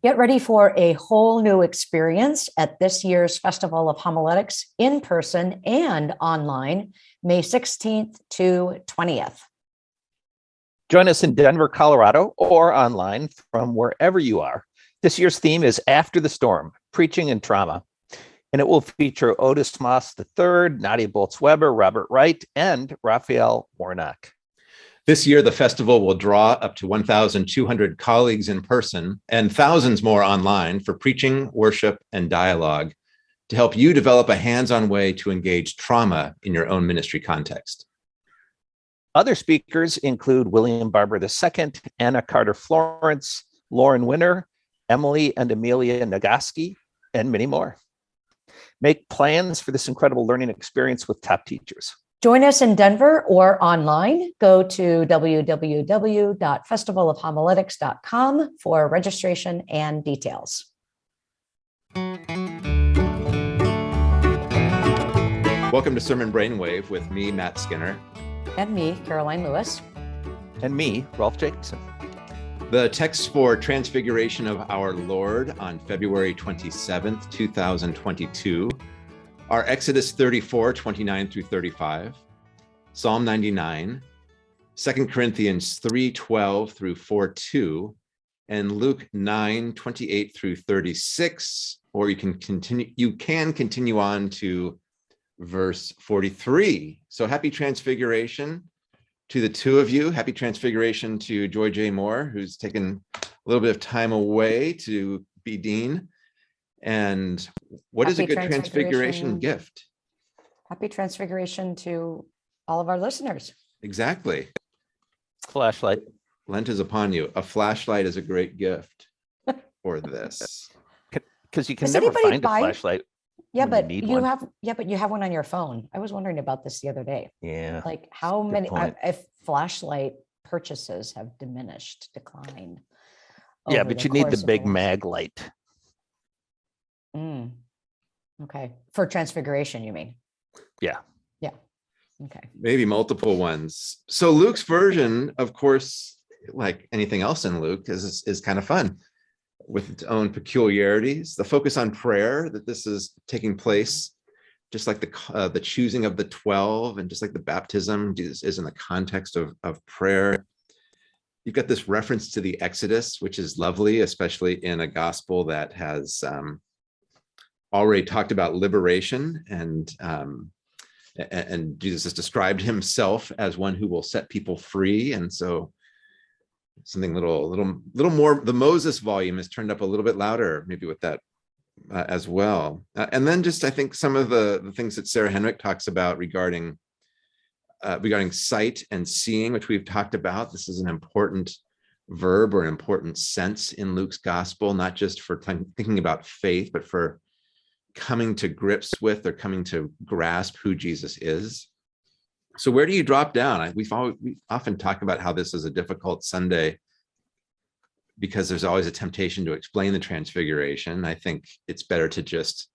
Get ready for a whole new experience at this year's Festival of Homiletics in person and online, May 16th to 20th. Join us in Denver, Colorado, or online from wherever you are. This year's theme is After the Storm, Preaching and Trauma. And it will feature Otis Moss III, Nadia Bolz-Weber, Robert Wright, and Raphael Warnock. This year, the festival will draw up to 1,200 colleagues in person and thousands more online for preaching, worship, and dialogue to help you develop a hands-on way to engage trauma in your own ministry context. Other speakers include William Barber II, Anna Carter Florence, Lauren Winner, Emily and Amelia Nagoski, and many more. Make plans for this incredible learning experience with top teachers. Join us in Denver or online. Go to www.festivalofhomiletics.com for registration and details. Welcome to Sermon Brainwave with me, Matt Skinner. And me, Karoline Lewis. And me, Rolf Jacobson. The text for Transfiguration of Our Lord on February 27th, 2022 are Exodus 34, 29 through 35, Psalm 99, 2 Corinthians 3, 12 through 4, 2, and Luke 9, 28 through 36, or you can continue, you can continue on to verse 43. So happy transfiguration to the two of you. Happy transfiguration to Joy J. Moore, who's taken a little bit of time away to be dean. And what Happy is a good transfiguration transfiguration. gift? Happy transfiguration to all of our listeners. Exactly. Flashlight. Lent is upon you. A flashlight is a great gift for this. Because you can Does never find buy- a flashlight. Yeah, when you but you have, yeah, but you have one on your phone. I was wondering about this the other day. Yeah. Like how many, uh, I- if flashlight purchases have diminished, declined. Yeah, but you need the big mag light. Mm. Okay, for transfiguration, you mean? Yeah. Yeah, okay. Maybe multiple ones. So Luke's version, of course, like anything else in Luke, is, is kind of fun with its own peculiarities. The focus on prayer, that this is taking place, just like the, uh, the choosing of the 12 and just like the baptism is, is in the context of, of prayer. You've got this reference to the Exodus, which is lovely, especially in a gospel that has um, already talked about liberation and um, and Jesus has described himself as one who will set people free. And so something little, little, little more, the Moses volume is turned up a little bit louder, maybe with that uh, as well. Uh, and then just, I think some of the, the things that Sarah Henrich talks about regarding uh, regarding sight and seeing, which we've talked about. This is an important verb or an important sense in Luke's gospel, not just for thinking about faith, but for coming to grips with or coming to grasp who Jesus is. So where do you drop down? We've always, we often talk about how this is a difficult Sunday because there's always a temptation to explain the transfiguration. I think it's better to just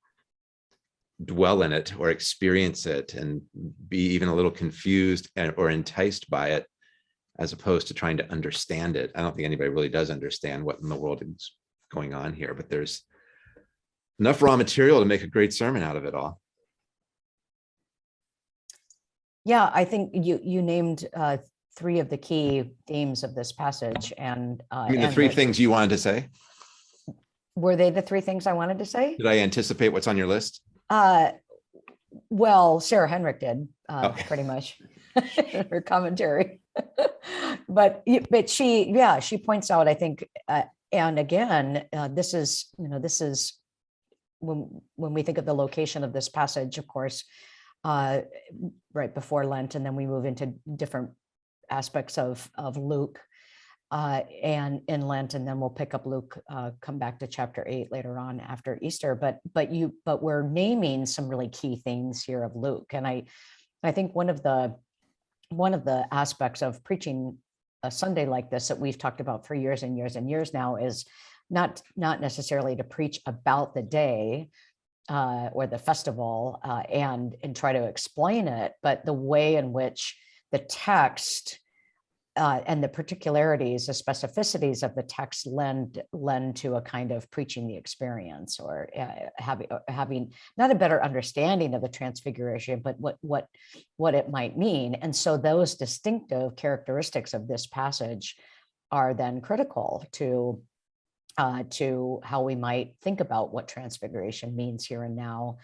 dwell in it or experience it and be even a little confused or enticed by it as opposed to trying to understand it. I don't think anybody really does understand what in the world is going on here, but there's enough raw material to make a great sermon out of it all. Yeah, I think you, you named uh, three of the key themes of this passage and. uh, I mean, the three the- things you wanted to say, Were they the three things I wanted to say? did I anticipate what's on your list? Uh, well, Sarah Henrich did, uh, Okay. pretty much, her commentary. But, but she, yeah, she points out, I think, uh, and again, uh, this is, you know, this is when, when we think of the location of this passage, of course, uh, right before Lent, and then we move into different aspects of, of Luke uh, and in Lent, and then we'll pick up Luke, uh, come back to chapter eight later on after Easter. But but you but we're naming some really key things here of Luke, and I I think one of the one of the aspects of preaching a Sunday like this that we've talked about for years and years and years now is not not necessarily to preach about the day uh, or the festival uh, and and try to explain it, but the way in which the text uh, and the particularities, the specificities of the text lend lend to a kind of preaching the experience or uh, having uh, having not a better understanding of the transfiguration, but what what what it might mean. And so those distinctive characteristics of this passage are then critical to uh, to how we might think about what transfiguration means here and now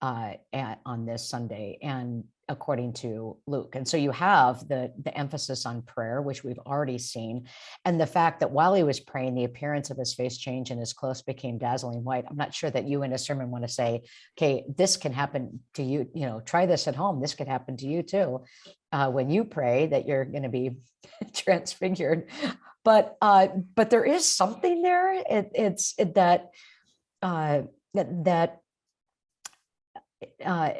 uh, at, on this Sunday and according to Luke. And so you have the, the emphasis on prayer, which we've already seen, and the fact that while he was praying, the appearance of his face changed and his clothes became dazzling white. I'm not sure that you in a sermon want to say, okay, this can happen to you, you know, try this at home. This could happen to you too. Uh, when you pray that you're going to be transfigured. But uh, but there is something there. It, it's it, that uh, that uh,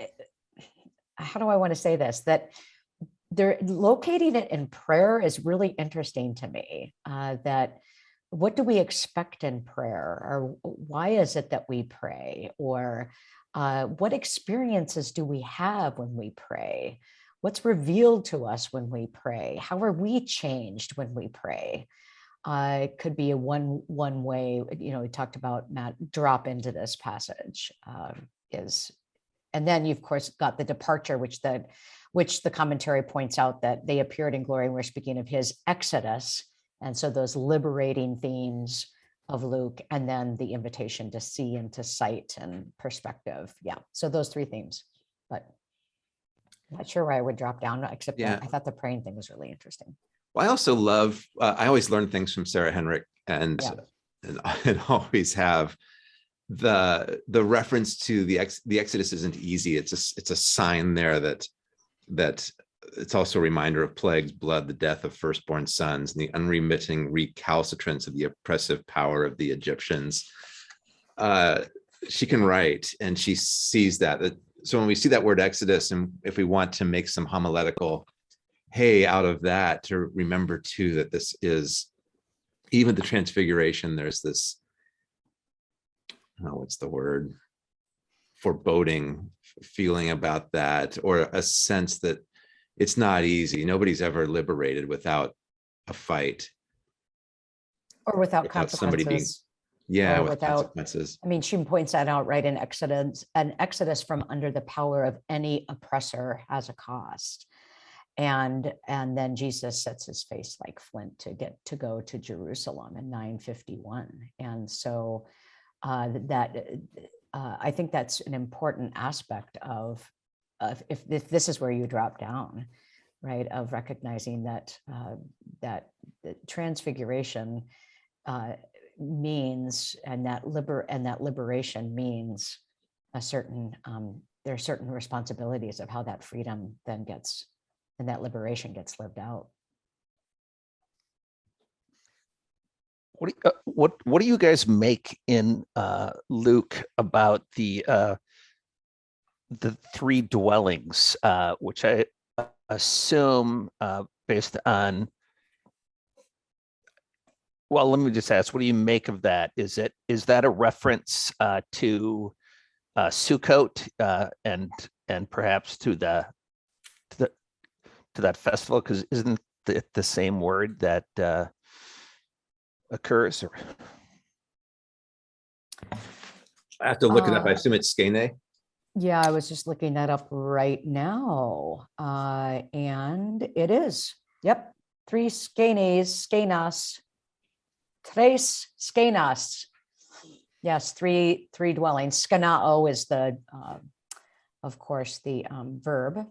how do I want to say this? That they're locating it in prayer is really interesting to me. Uh, that what do we expect in prayer, or why is it that we pray, or uh, what experiences do we have when we pray? What's revealed to us when we pray? How are we changed when we pray? Uh, it could be a one one way. You know, we talked about Matt drop into this passage uh, is and then you of course got the departure which the which the commentary points out that they appeared in glory and we're speaking of his exodus and so those liberating themes of luke and then the invitation to see and to sight and perspective yeah so those three themes but not sure where i would drop down except Yeah. i thought the praying thing was really interesting Well, I also love, uh, I always learn things from Sarah Henrich and, Yeah. and, and always have the, the reference to the ex, the Exodus isn't easy. It's a, it's a sign there that, that it's also a reminder of plagues, blood, the death of firstborn sons, and the unremitting recalcitrance of the oppressive power of the Egyptians. Uh, she can write and she sees that, that, so when we see that word Exodus and if we want to make some homiletical hey out of that to remember too that this is even the transfiguration there's this oh what's the word? Foreboding feeling about that or a sense that it's not easy. Nobody's ever liberated without a fight. Or without Without somebody being- consequences yeah with without- consequences I mean, she points that out right in Exodus, an exodus from under the power of any oppressor has a cost. And, and then Jesus sets his face like flint to get, to go to Jerusalem in nine fifty-one. And so uh, that, uh, I think that's an important aspect of, of if, if this is where you drop down, right, of recognizing that, uh, that the transfiguration uh, means and that liber and that liberation means a certain um there are certain responsibilities of how that freedom then gets and that liberation gets lived out What do you, uh, what what do you guys make in uh, Luke about the uh, the three dwellings, uh, which I assume uh, based on. Well, let me just ask, what do you make of that? Is it is that a reference uh, to uh, Sukkot uh, and and perhaps to the to the to that festival? Because isn't it the same word that uh, occurs? Or? I have to look it up. I Uh, assume it's skene. Yeah i was just looking that up right now. Uh and it is. Yep. Three skenes skenas tres skenas yes three three dwellings skenao is the uh, of course the um verb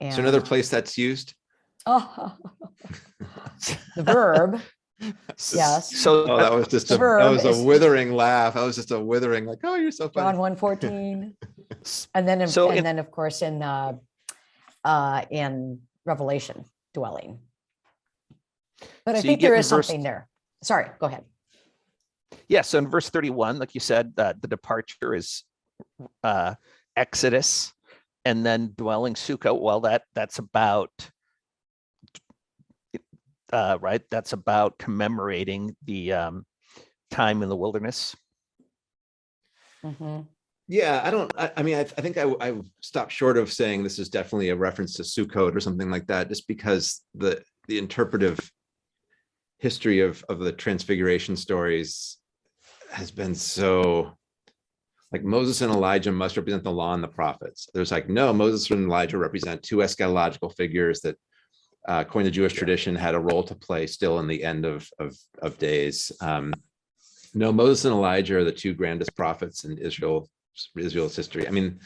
so another place that's used Oh, the verb, yes. so oh that was just a that was a withering laugh that was just a withering like oh you're so funny. John one fourteen. And then, in- So and in- then, of course, in, uh, uh, in Revelation dwelling. But I So you think there is verse- something there. Sorry, go ahead. Yeah, so in verse 31, like you said, uh, the departure is uh, Exodus and then dwelling Sukkot. Well, that that's about uh, right. That's about commemorating the um, time in the wilderness. Mhm. Yeah, I don't, I, I mean, I, I think I, I stopped short of saying this is definitely a reference to Sukkot or something like that, just because the, the interpretive history of of the transfiguration stories has been so like Moses and Elijah must represent the law and the prophets. There's like, no, Moses and Elijah represent two eschatological figures that uh, according to Jewish tradition had a role to play still in the end of, of, of days. Um, no, Moses and Elijah are the two grandest prophets in Israel, Israel's history. I mean,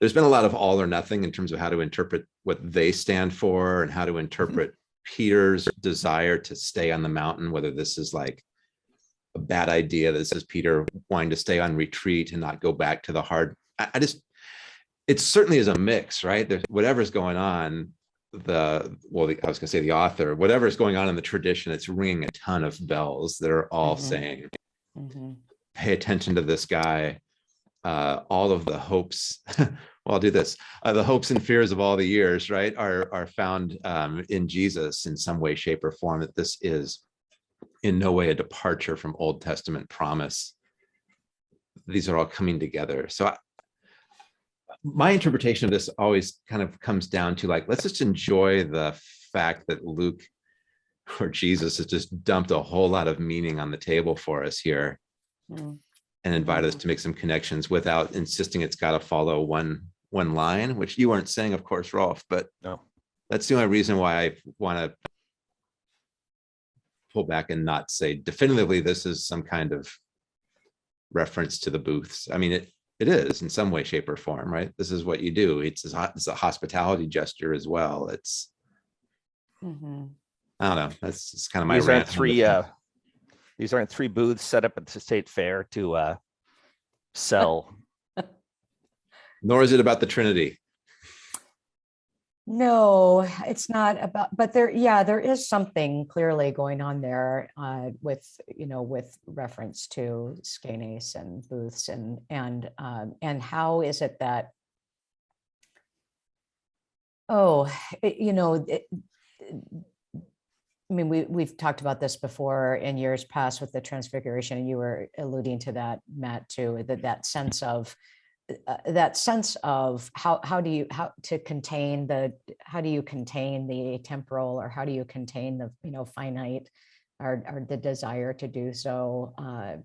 there's been a lot of all or nothing in terms of how to interpret what they stand for and how to interpret Peter's desire to stay on the mountain, whether this is like a bad idea. This is Peter wanting to stay on retreat and not go back to the hard. I, I just, it certainly is a mix, right? There's whatever's going on, the, well, the, I was gonna say the author, whatever's going on in the tradition, it's ringing a ton of bells that are all Mhm. saying, Mhm. pay attention to this guy. Uh, all of the hopes, well, I'll do this. Uh, the hopes and fears of all the years, right, are are found um, in Jesus in some way, shape, or form. That this is in no way a departure from Old Testament promise. These are all coming together. So I, my interpretation of this always kind of comes down to like, let's just enjoy the fact that Luke or Jesus has just dumped a whole lot of meaning on the table for us here Mm. and invite us to make some connections without insisting it's got to follow one one line, which you weren't saying, of course, Rolf, but No. that's the only reason why I want to pull back and not say definitively this is some kind of reference to the booths. I mean, it it is in some way, shape, or form, right? This is what you do. It's a, it's a hospitality gesture as well. It's Mhm. I don't know. That's just kind of my These rant aren't three, this. uh, these aren't three booths set up at the state fair to, uh, sell. Nor is it about the Trinity. No, it's not about, but there, yeah, there is something clearly going on there uh, with, you know, with reference to skenes and booths and, and, um, and how is it that oh, it- you know, it, I mean, we, we've talked about this before in years past with the transfiguration, and you were alluding to that, Matt, too, that that sense of uh, that sense of how, how do you, how to contain the, how do you contain the temporal or how do you contain the, you know, finite or, or the desire to do so, uh,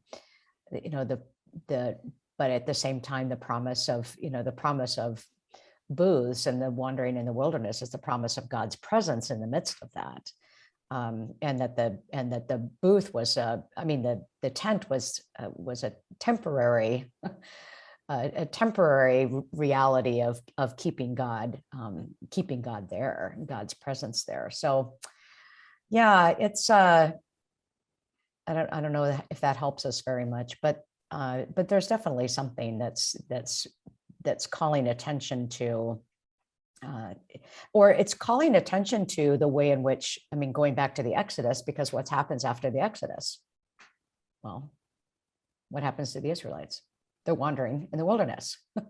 you know, the, the, but at the same time, the promise of, you know, the promise of booths and the wandering in the wilderness is the promise of God's presence in the midst of that. Um, and that the and that the booth was I mean the the tent was uh, was a temporary uh, a temporary reality of of keeping God um, keeping God there God's presence there so yeah it's uh I don't I don't know if that helps us very much but uh but there's definitely something that's that's that's calling attention to uh, or it's calling attention to the way in which, I mean, going back to the Exodus, because what happens after the Exodus? Well, what happens to the Israelites? They're wandering in the wilderness.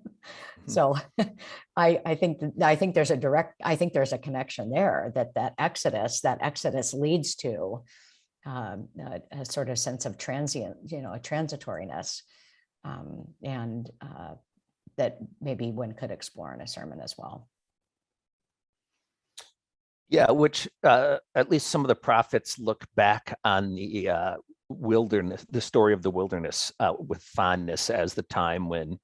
So I, I think, I think there's a direct, I think there's a connection there that that Exodus, that Exodus leads to um, a, a sort of sense of transient, you know, a transitoriness. Um, and uh, that maybe one could explore in a sermon as well. Yeah, which, uh, at least some of the prophets look back on the, uh, wilderness, the story of the wilderness, uh, with fondness as the time when,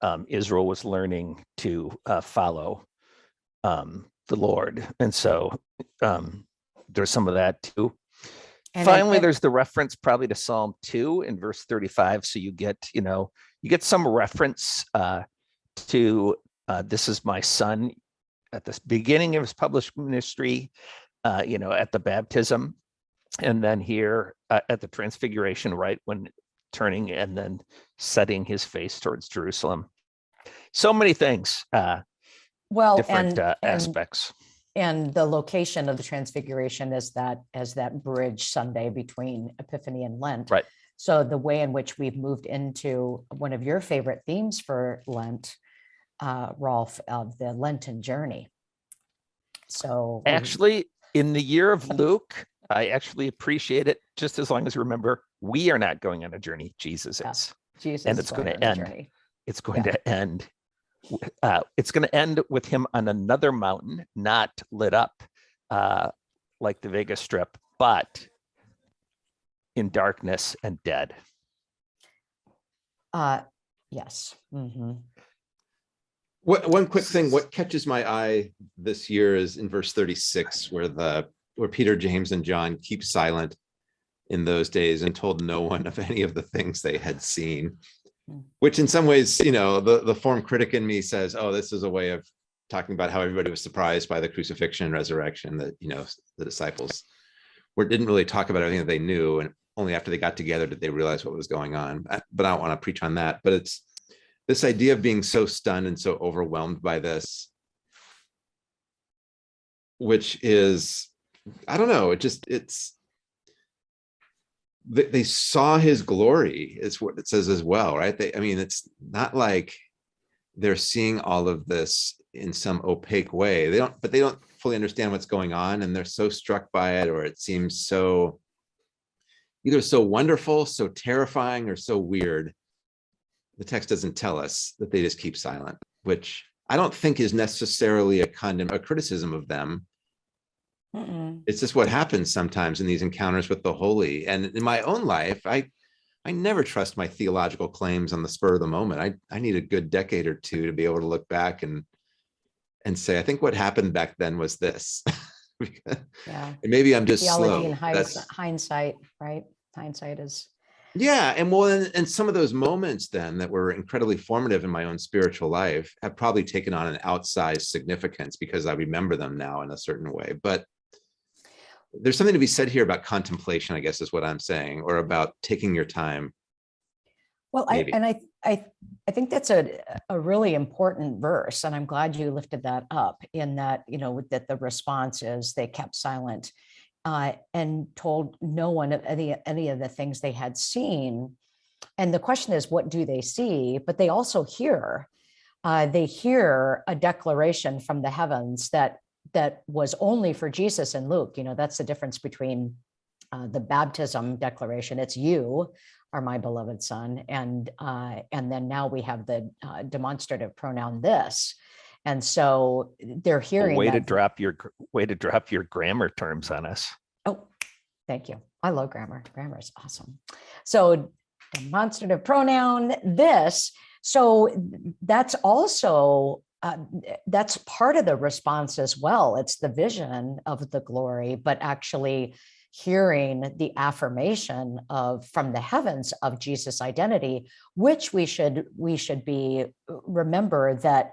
um, Israel was learning to, uh, follow, um, the Lord. And so, um, there's some of that too. And I- Finally, there's the reference probably to Psalm two in verse thirty-five. So you get, you know, you get some reference uh, to uh, this is my son at the beginning of his published ministry, uh, you know, at the baptism, and then here uh, at the transfiguration, right when turning and then setting his face towards Jerusalem. So many things, uh, Well, different and, uh, aspects. and the location of the transfiguration is that, as that bridge Sunday between Epiphany and Lent. Right. So the way in which we've moved into one of your favorite themes for Lent, uh, Rolf, of the Lenten journey. So. Actually, in the year of Luke, I actually appreciate it just as long as you remember we are not going on a journey. Jesus Yeah. is. Jesus and is it's going gonna end. It's going Yeah. to end. Uh, it's going to end with him on another mountain, not lit up, uh, like the Vegas Strip, but in darkness and dead. Uh, yes. mhm. What, one quick thing, what catches my eye this year is in verse thirty-six, where the, where Peter, James, and John keep silent in those days and told no one of any of the things they had seen. Hmm. Which in some ways, you know, the, the form critic in me says, oh, this is a way of talking about how everybody was surprised by the crucifixion and resurrection that, you know, the disciples were, didn't really talk about everything that they knew. And only after they got together did they realize what was going on. But I don't want to preach on that, but it's this idea of being so stunned and so overwhelmed by this, which is, I don't know, it just, it's, they, they saw his glory is what it says as well, right? They, I mean, it's not like they're seeing all of this in some opaque way. They don't, but they don't fully understand what's going on and they're so struck by it or it seems so either so wonderful, so terrifying or so weird. The text doesn't tell us that they just keep silent, which I don't think is necessarily a condemn, a criticism of them Mm-mm. it's just what happens sometimes in these encounters with the holy and in my own life i i never trust my theological claims on the spur of the moment i i need a good decade or two to be able to look back and and say i think what happened back then was this yeah. and maybe i'm just Theology slow and That's- hindsight, hindsight, right? Hindsight is, yeah and well and, and some of those moments then that were incredibly formative in my own spiritual life have probably taken on an outsized significance because i remember them now in a certain way but there's something to be said here about contemplation i guess is what i'm saying or about taking your time well, I, and I, I, I think that's a, a really important verse, and I'm glad you lifted that up in that, you know, that the response is they kept silent uh, and told no one of any, any of the things they had seen. And the question is, what do they see? But they also hear, uh, they hear a declaration from the heavens that that was only for Jesus and Luke. You know, that's the difference between uh, the baptism declaration. It's you are my beloved son, and uh, and then now we have the uh, demonstrative pronoun this, and so they're A hearing Way to drop your, way to drop your grammar terms on us. Oh, thank you. I love grammar. Grammar is awesome. So demonstrative pronoun, this. So that's also, uh, that's part of the response as well. It's the vision of the glory, but actually hearing the affirmation of from the heavens of Jesus identity, which we should, we should be, remember that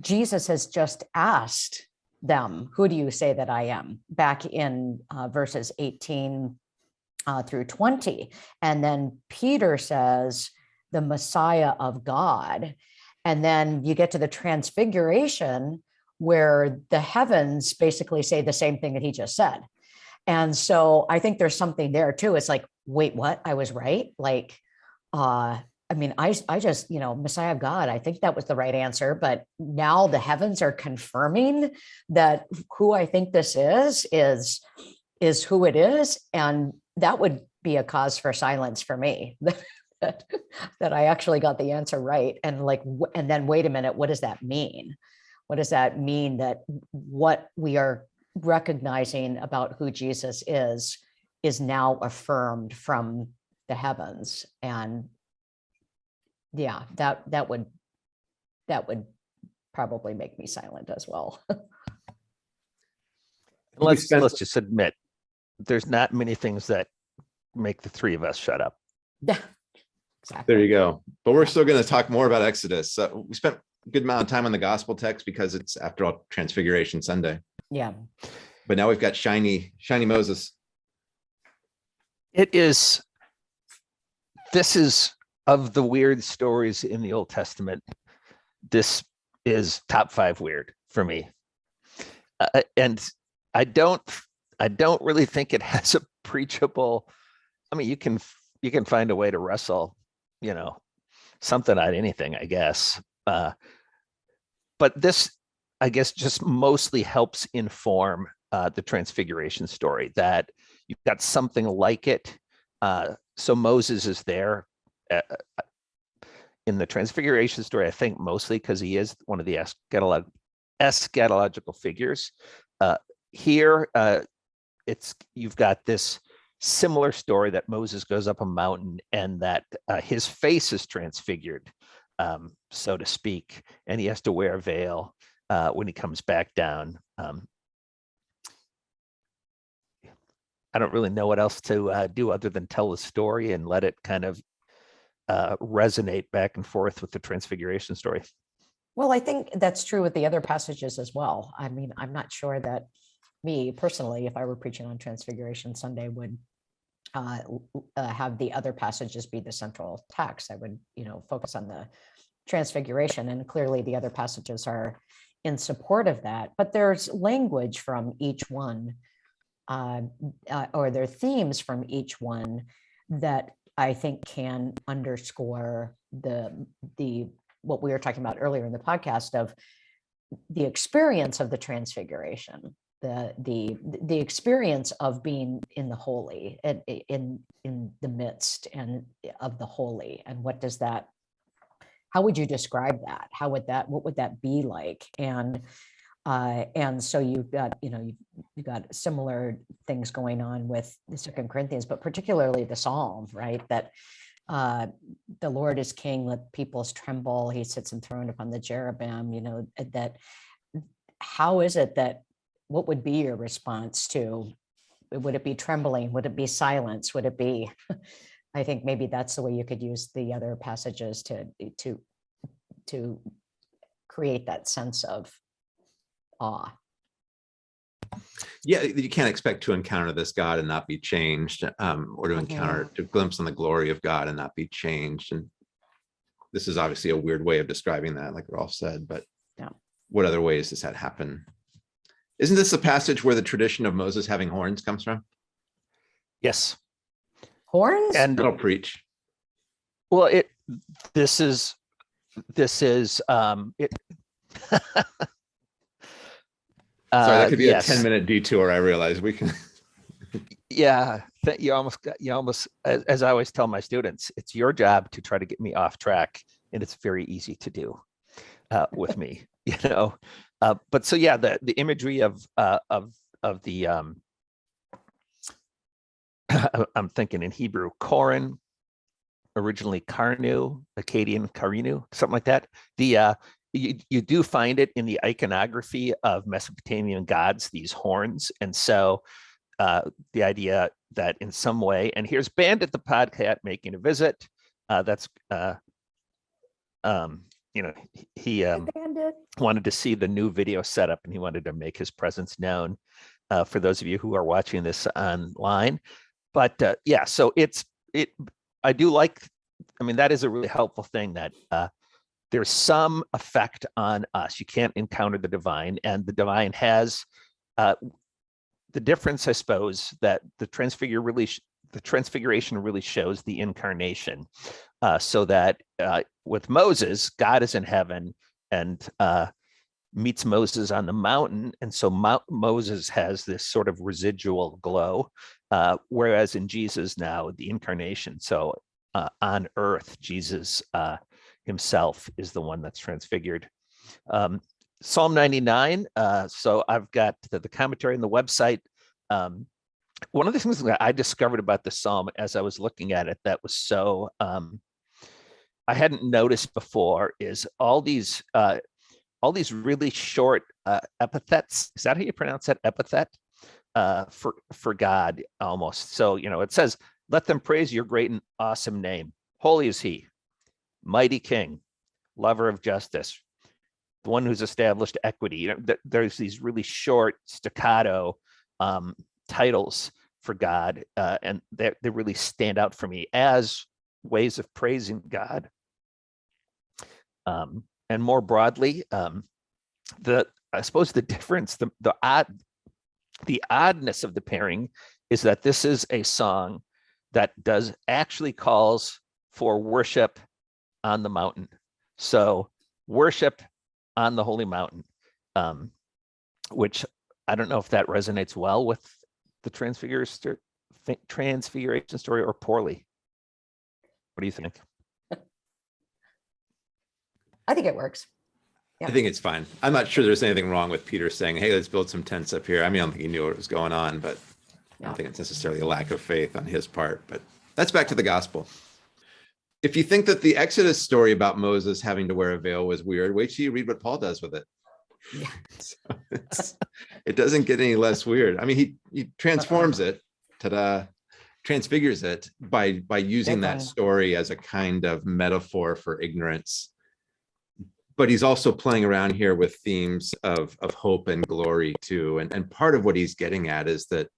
Jesus has just asked them, who do you say that I am? Back in uh, verses 18 uh, through 20. And then Peter says, the Messiah of God. And then you get to the transfiguration where the heavens basically say the same thing that he just said. And so I think there's something there too. It's like, wait, what? I was right. Like, uh, I mean, I, I just, you know, Messiah of God, I think that was the right answer, but now the heavens are confirming that who I think this is, is, is who it is. And that would be a cause for silence for me. That, that I actually got the answer right. And like, and then wait a minute, what does that mean? What does that mean that what we are recognizing about who Jesus is, is now affirmed from the heavens? And yeah, that, that would, that would probably make me silent as well. Let's, spent- let's just admit, there's not many things that make the three of us shut up. Yeah, there you go but we're still going to talk more about exodus so we spent a good amount of time on the gospel text because it's after all transfiguration sunday Yeah. but now we've got shiny shiny moses It is, this is of the weird stories in the Old Testament. This is top five weird for me. Uh, and I don't, I don't really think it has a preachable, I mean, you can, you can find a way to wrestle, you know, something of anything, I guess. Uh, but this, I guess, just mostly helps inform uh, the transfiguration story that you've got something like it. Uh, so Moses is there uh, uh, in the transfiguration story, I think mostly because he is one of the eschatolog eschatological figures. Uh, here, uh, it's you've got this similar story that Moses goes up a mountain and that uh, his face is transfigured, um, so to speak, and he has to wear a veil uh, when he comes back down. Um, I don't really know what else to uh, do other than tell the story and let it kind of uh, resonate back and forth with the transfiguration story. Well, I think that's true with the other passages as well. I mean, I'm not sure that me personally, if I were preaching on Transfiguration Sunday, would uh, uh, have the other passages be the central text. I would, you know, focus on the Transfiguration, and clearly the other passages are in support of that. But there's language from each one, uh, uh, or there are themes from each one that I think can underscore the the what we were talking about earlier in the podcast of the experience of the transfiguration the the the experience of being in the holy and in in the midst and of the holy and what does that how would you describe that how would that what would that be like and uh and so you've got you know you've, you've got similar things going on with the second corinthians but particularly the psalm right that uh, the Lord is king, let peoples tremble. He sits enthroned upon the cherubim, you know, uh, that how is it that what would be your response to would it be trembling? Would it be silence? Would it be I think maybe that's the way you could use the other passages to to to create that sense of awe. Yeah, you can't expect to encounter this God and not be changed, um, or to encounter, to glimpse on the glory of God and not be changed. And this is obviously a weird way of describing that, like Rolf said, but Yeah. what other ways does that happen? Isn't this the passage where the tradition of Moses having horns comes from? Yes, Horns? and That'll preach. well, it this is this is um it. Sorry, that Uh, could be yes. a ten minute detour. I realize we can. yeah that you almost got you almost as, as i always tell my students it's your job to try to get me off track and it's very easy to do uh, with me you know uh, but so yeah the the imagery of uh, of of the um i'm thinking in hebrew korin originally karnu akkadian karinu something like that the uh you, you do find it in the iconography of mesopotamian gods these horns and so uh, the idea that in some way, and here's Bandit the Podcat making a visit. Uh, that's, uh, um, you know, he- um, wanted to see the new video setup and he wanted to make his presence known uh, for those of you who are watching this online. But uh, yeah, so it's it. I do like. I mean, that is a really helpful thing that uh, there's some effect on us. You can't encounter the divine, and the divine has uh, the difference, I suppose, that the transfigure really the transfiguration really shows the incarnation, uh, so that uh, with Moses, God is in heaven and uh, meets Moses on the mountain, and so Mount Moses has this sort of residual glow, uh, whereas in Jesus now the incarnation, so uh, on earth, Jesus uh, himself is the one that's transfigured. Um, Psalm 99. Uh, so I've got the, the commentary on the website. Um, one of the things that I discovered about the psalm as I was looking at it that was so um, I hadn't noticed before is all these uh, all these really short uh, epithets. Is that how you pronounce that epithet uh, for for God almost? So you know it says, "Let them praise your great and awesome name. Holy is He, mighty King, lover of justice, the one who's established equity. You know, th- there's these really short staccato um, titles for God, uh, and they they really stand out for me as ways of praising God. Um, and more broadly, um, the I suppose the difference, the the odd, the oddness of the pairing is that this is a song that does actually calls for worship on the mountain. So worship on the holy mountain, um, which I don't know if that resonates well with the transfiguration transfiguration story or poorly. What do you think? I think it works. I think it's fine. I'm not sure there's anything wrong with Peter saying, hey, let's build some tents up here. I mean, I don't think he knew what was going on, but I don't think it's necessarily a lack of faith on his part, but that's back to the gospel. If you think that the Exodus story about Moses having to wear a veil was weird, wait till you read what Paul does with it. Yeah. So it doesn't get any less weird. I mean, he he transforms it, ta-da, transfigures it by by using that story as a kind of metaphor for ignorance. But he's also playing around here with themes of of hope and glory too. And and part of what he's getting at is that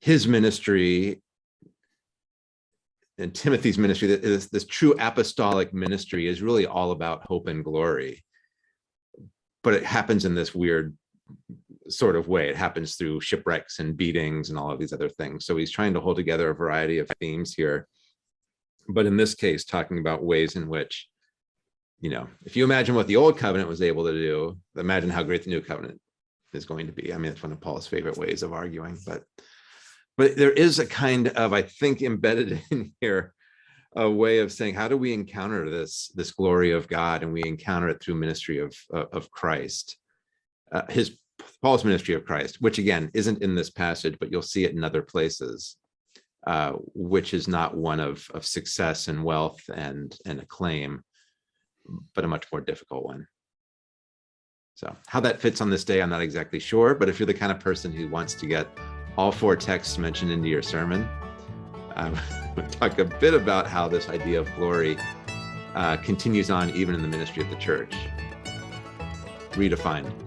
his ministry and Timothy's ministry, that is this true apostolic ministry is really all about hope and glory. But it happens in this weird sort of way. It happens through shipwrecks and beatings and all of these other things. So he's trying to hold together a variety of themes here. But in this case, talking about ways in which, you know, if you imagine what the old covenant was able to do, imagine how great the new covenant is going to be. I mean, it's one of Paul's favorite ways of arguing, but but there is a kind of, I think, embedded in here, a way of saying, how do we encounter this this glory of God, and we encounter it through ministry of of Christ, uh, his Paul's ministry of Christ, which again isn't in this passage, but you'll see it in other places, uh, which is not one of of success and wealth and and acclaim, but a much more difficult one. So how that fits on this day, I'm not exactly sure, but if you're the kind of person who wants to get all four texts mentioned into your sermon, I would talk a bit about how this idea of glory uh, continues on even in the ministry of the church. Redefined.